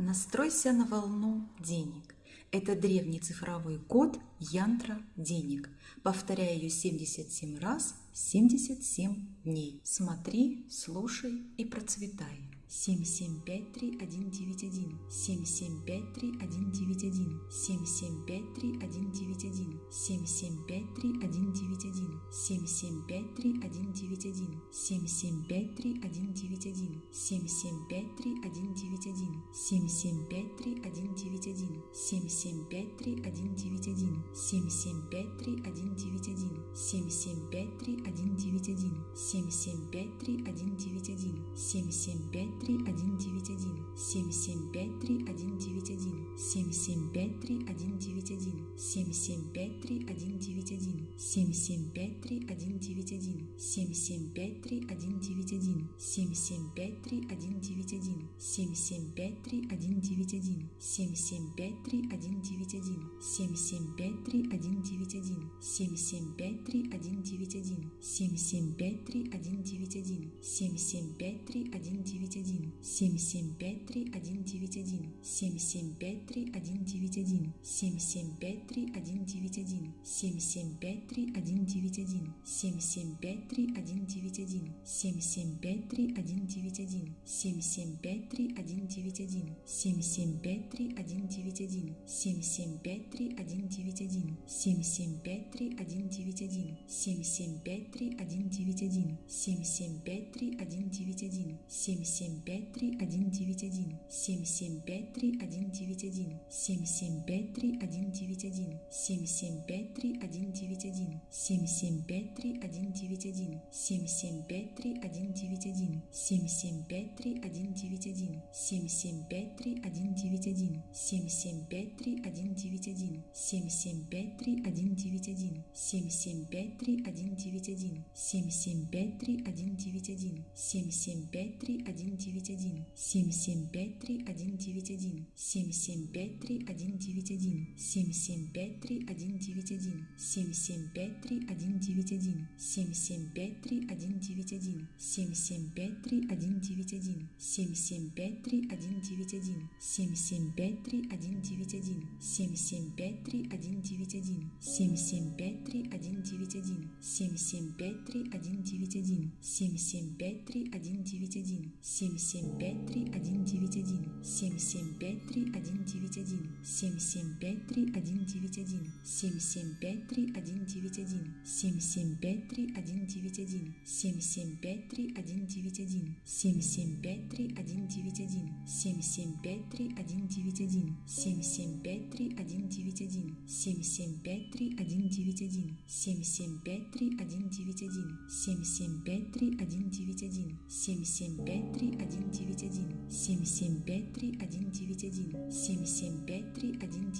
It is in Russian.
Настройся на волну денег. Это древний цифровой код Янтра денег. Повторяй ее 77 раз 77 дней. Смотри, слушай и процветай. 7753191 7753191 7753191 7753191 7753191, 7753191, 7753191, 7753191, 7753191, 7753191, 7753191, 7753191, 7753191, 7753191, 7753191, 7753191, 7753191, 7753191, 7753191, 7753191, 7753191, 7753191, 7753191, 7753191, 191 7753191 7753191 7753191 7753191 7753191 7753191 7753191 7753191 7753191 7753191 7753191 7753191 7753191 753 191. 7753191, 7753191, 7753191, 7753191, 7753191, 7753191, 7753191, 7753191, 7753191, 7753191, 7753191, 7753191, 7753191, 7753191, 7753191, 7753191, 7753191, 7753191, 7753191, 7753191, 7753191, 7753191, 7753191, 7753191, 7753191, 7753191, 7753191, 191 775 3191 775 3191 775 3191 775 3191 775 3191 775 3191 775 3191 7753191, 7753191, 7753191, 7753191, 7753191, 7753191, 7753191, 7753191,